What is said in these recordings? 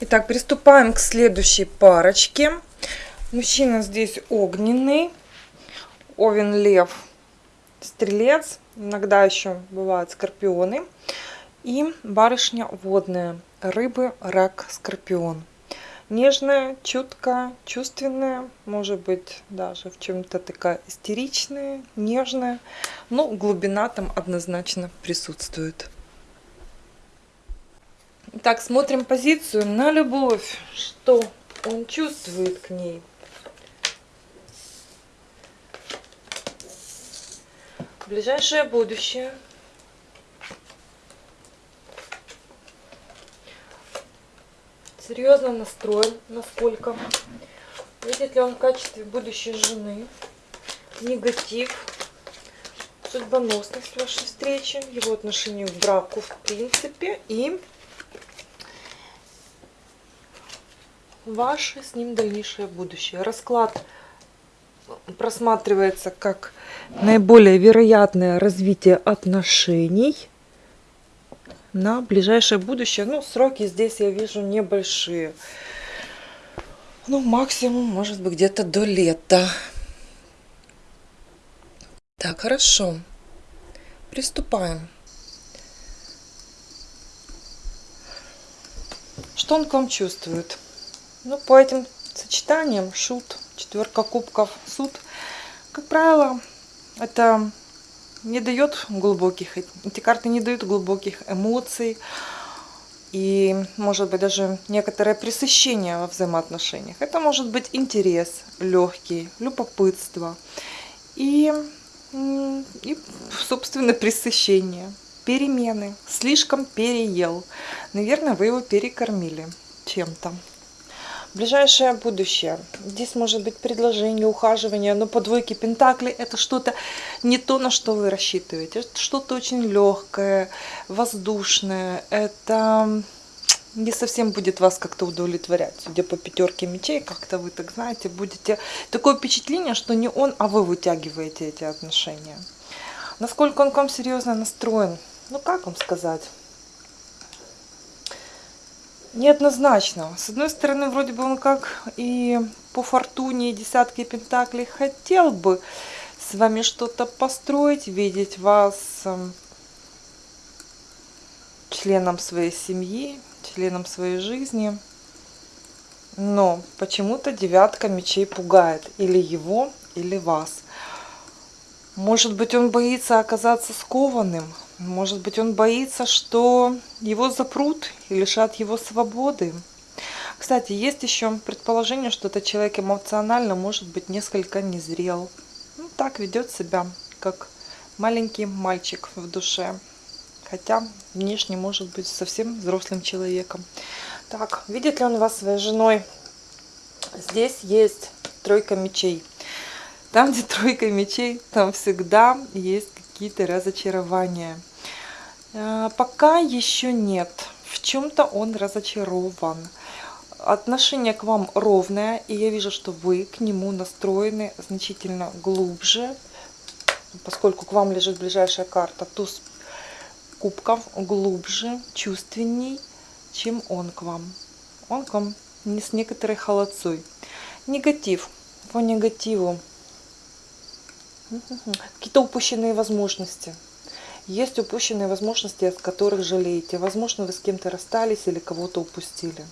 Итак, приступаем к следующей парочке. Мужчина здесь огненный, овен, лев, стрелец, иногда еще бывают скорпионы. И барышня водная, рыбы, рак, скорпион. Нежная, чуткая, чувственная, может быть даже в чем-то такая истеричная, нежная, но глубина там однозначно присутствует. Так, смотрим позицию на любовь, что он чувствует к ней. Ближайшее будущее. Серьезно настроен, насколько. Видит ли он в качестве будущей жены. Негатив. Судьбоносность вашей встречи. Его отношению к браку в принципе. И ваше с ним дальнейшее будущее. Расклад просматривается как наиболее вероятное развитие отношений на ближайшее будущее. Ну, сроки здесь я вижу небольшие. Ну, максимум, может быть, где-то до лета. Так, хорошо. Приступаем. Что он к вам чувствует? Ну, по этим сочетаниям, шут, четверка кубков, суд, как правило, это не дает глубоких, эти карты не дают глубоких эмоций и, может быть, даже некоторое пресыщение во взаимоотношениях. Это может быть интерес легкий, любопытство и, и собственно, пресыщение, перемены. Слишком переел. Наверное, вы его перекормили чем-то. Ближайшее будущее. Здесь может быть предложение, ухаживание, но по двойке Пентакли это что-то не то, на что вы рассчитываете. Это что-то очень легкое, воздушное. Это не совсем будет вас как-то удовлетворять. Судя по пятерке мечей, как-то вы, так знаете, будете... Такое впечатление, что не он, а вы вытягиваете эти отношения. Насколько он к вам серьезно настроен? Ну, как вам сказать? Неоднозначно. С одной стороны, вроде бы он как и по фортуне, и десятки пентаклей хотел бы с вами что-то построить, видеть вас эм, членом своей семьи, членом своей жизни. Но почему-то девятка мечей пугает или его, или вас. Может быть, он боится оказаться скованным, может быть, он боится, что его запрут и лишат его свободы. Кстати, есть еще предположение, что этот человек эмоционально может быть несколько незрел. Ну, так ведет себя, как маленький мальчик в душе. Хотя внешне может быть совсем взрослым человеком. Так, видит ли он вас своей женой? Здесь есть тройка мечей. Там, где тройка мечей, там всегда есть какие-то разочарования. Э, пока еще нет. В чем-то он разочарован. Отношение к вам ровное, и я вижу, что вы к нему настроены значительно глубже, поскольку к вам лежит ближайшая карта, туз кубков глубже, чувственней, чем он к вам. Он к вам не с некоторой холодцой. Негатив. По негативу какие-то упущенные возможности. Есть упущенные возможности, от которых жалеете. Возможно, вы с кем-то расстались или кого-то упустили.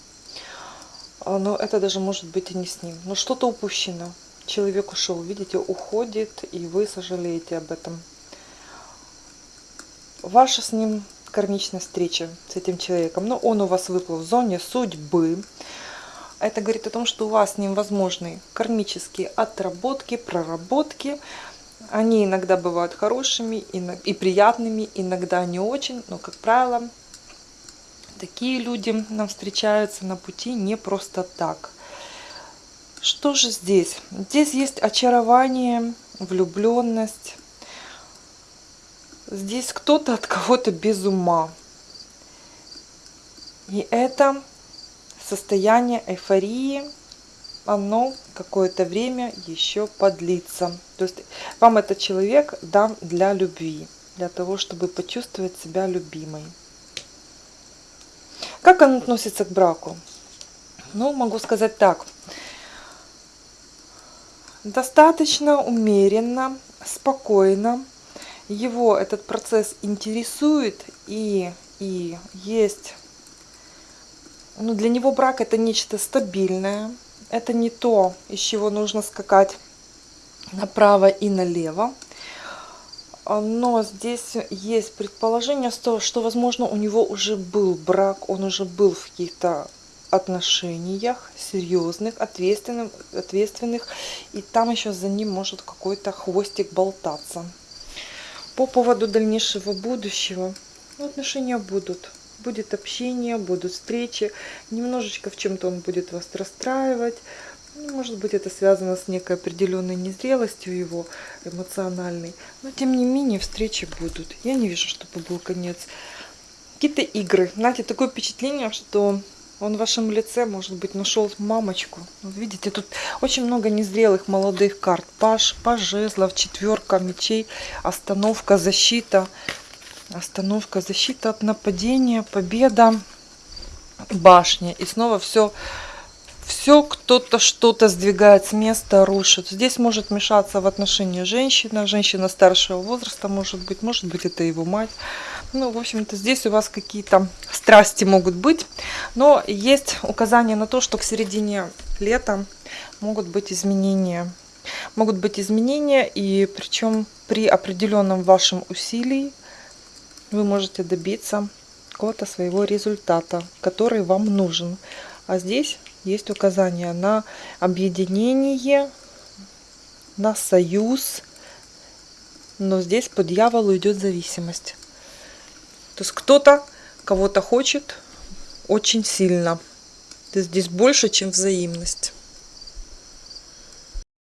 А, но это даже может быть и не с ним. Но что-то упущено. Человек ушел, видите, уходит, и вы сожалеете об этом. Ваша с ним кармичная встреча с этим человеком. Но он у вас выплыл в зоне судьбы. Это говорит о том, что у вас с ним возможны кармические отработки, проработки, они иногда бывают хорошими и приятными, иногда не очень, но, как правило, такие люди нам встречаются на пути не просто так. Что же здесь? Здесь есть очарование, влюбленность. Здесь кто-то от кого-то без ума. И это состояние эйфории, оно какое-то время еще подлится. То есть вам этот человек дан для любви, для того, чтобы почувствовать себя любимой. Как он относится к браку? Ну, могу сказать так. Достаточно умеренно, спокойно. Его этот процесс интересует и, и есть... Ну, для него брак это нечто стабильное. Это не то, из чего нужно скакать направо и налево. Но здесь есть предположение, что, возможно, у него уже был брак, он уже был в каких-то отношениях серьезных, ответственных, ответственных, и там еще за ним может какой-то хвостик болтаться. По поводу дальнейшего будущего, отношения будут. Будет общение, будут встречи. Немножечко в чем-то он будет вас расстраивать. Ну, может быть, это связано с некой определенной незрелостью его эмоциональной. Но, тем не менее, встречи будут. Я не вижу, чтобы был конец. Какие-то игры. Знаете, такое впечатление, что он в вашем лице, может быть, нашел мамочку. Вот видите, тут очень много незрелых молодых карт. Паш, паш жезлов, четверка мечей, остановка, защита. Остановка, защита от нападения, победа, башня. И снова все, все кто-то что-то сдвигает с места, рушит. Здесь может мешаться в отношении женщина, женщина старшего возраста, может быть, может быть, это его мать. Ну, в общем-то, здесь у вас какие-то страсти могут быть. Но есть указание на то, что к середине лета могут быть изменения. Могут быть изменения, и причем при определенном вашем усилии вы можете добиться какого-то своего результата, который вам нужен. А здесь есть указание на объединение, на союз, но здесь по дьяволу идет зависимость. То есть кто-то кого-то хочет очень сильно. То есть здесь больше, чем взаимность.